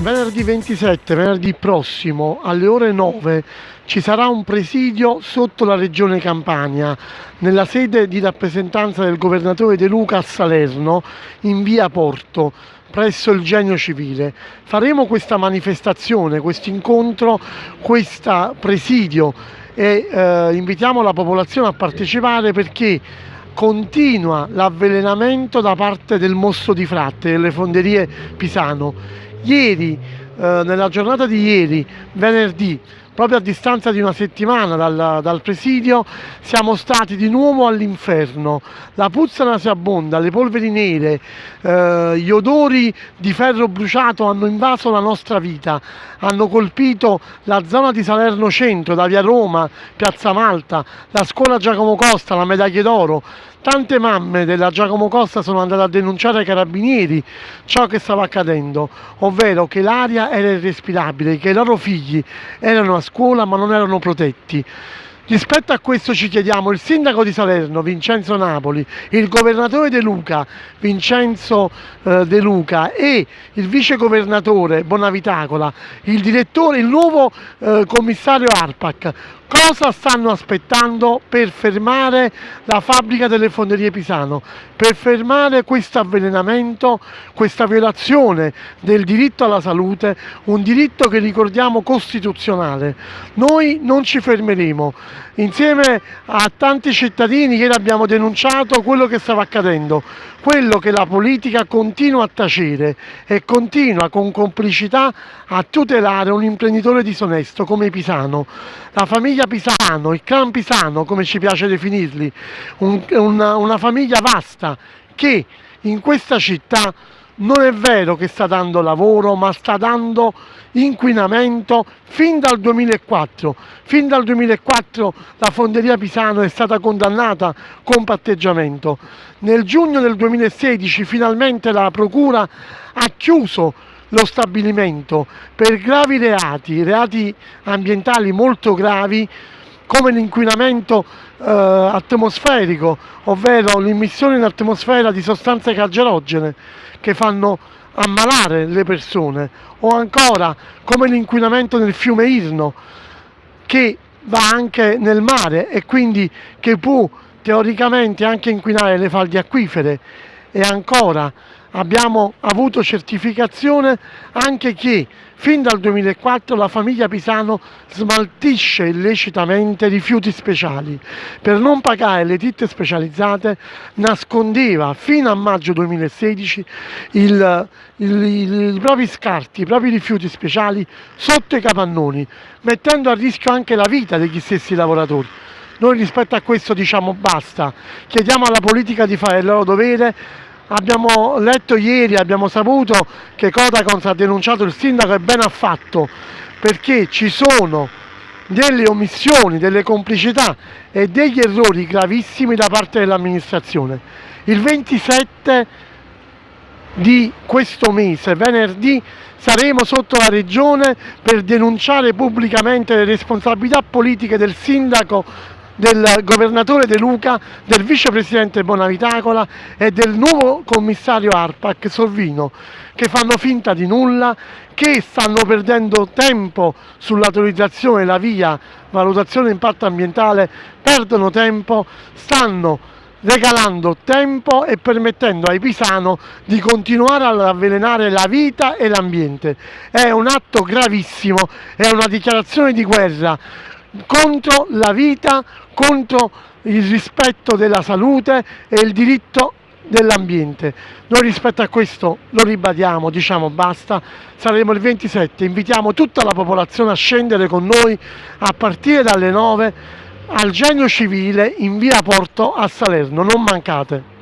Venerdì 27, venerdì prossimo alle ore 9 ci sarà un presidio sotto la regione Campania nella sede di rappresentanza del governatore De Luca a Salerno in via Porto presso il genio civile. Faremo questa manifestazione, questo incontro, questo presidio e eh, invitiamo la popolazione a partecipare perché continua l'avvelenamento da parte del Mosso di Fratte, delle fonderie Pisano Ieri, eh, nella giornata di ieri, venerdì, proprio a distanza di una settimana dal, dal presidio, siamo stati di nuovo all'inferno. La puzza nauseabonda, le polveri nere, eh, gli odori di ferro bruciato hanno invaso la nostra vita, hanno colpito la zona di Salerno Centro, da via Roma, Piazza Malta, la scuola Giacomo Costa, la medaglia d'oro. Tante mamme della Giacomo Costa sono andate a denunciare ai carabinieri ciò che stava accadendo, ovvero che l'aria era irrespirabile, che i loro figli erano a scuola ma non erano protetti. Rispetto a questo ci chiediamo il sindaco di Salerno, Vincenzo Napoli, il governatore De Luca, Vincenzo eh, De Luca e il vice governatore Bonavitacola, il direttore, il nuovo eh, commissario ARPAC, cosa stanno aspettando per fermare la fabbrica delle fonderie Pisano, per fermare questo avvelenamento, questa violazione del diritto alla salute, un diritto che ricordiamo costituzionale. Noi non ci fermeremo. Insieme a tanti cittadini ieri abbiamo denunciato quello che stava accadendo, quello che la politica continua a tacere e continua con complicità a tutelare un imprenditore disonesto come Pisano. La famiglia Pisano, il clan Pisano come ci piace definirli, un, una, una famiglia vasta che in questa città non è vero che sta dando lavoro, ma sta dando inquinamento fin dal 2004. Fin dal 2004 la fonderia Pisano è stata condannata con patteggiamento. Nel giugno del 2016 finalmente la Procura ha chiuso lo stabilimento per gravi reati, reati ambientali molto gravi come l'inquinamento eh, atmosferico, ovvero l'immissione in atmosfera di sostanze cancerogene che fanno ammalare le persone, o ancora come l'inquinamento nel fiume Irno che va anche nel mare e quindi che può teoricamente anche inquinare le falde acquifere e ancora abbiamo avuto certificazione anche che fin dal 2004 la famiglia Pisano smaltisce illecitamente rifiuti speciali. Per non pagare le ditte specializzate nascondeva fino a maggio 2016 il, il, il, i propri scarti, i propri rifiuti speciali sotto i capannoni, mettendo a rischio anche la vita degli stessi lavoratori. Noi rispetto a questo diciamo basta, chiediamo alla politica di fare il loro dovere Abbiamo letto ieri, abbiamo saputo che Codacons ha denunciato il sindaco e ben ha fatto perché ci sono delle omissioni, delle complicità e degli errori gravissimi da parte dell'amministrazione. Il 27 di questo mese, venerdì, saremo sotto la regione per denunciare pubblicamente le responsabilità politiche del sindaco del governatore De Luca, del vicepresidente Bonavitacola e del nuovo commissario ARPAC Solvino che fanno finta di nulla, che stanno perdendo tempo sull'autorizzazione la via valutazione impatto ambientale, perdono tempo, stanno regalando tempo e permettendo ai Pisano di continuare ad avvelenare la vita e l'ambiente. È un atto gravissimo, è una dichiarazione di guerra contro la vita, contro il rispetto della salute e il diritto dell'ambiente. Noi rispetto a questo lo ribadiamo, diciamo basta, saremo il 27, invitiamo tutta la popolazione a scendere con noi a partire dalle 9 al genio civile in via Porto a Salerno, non mancate.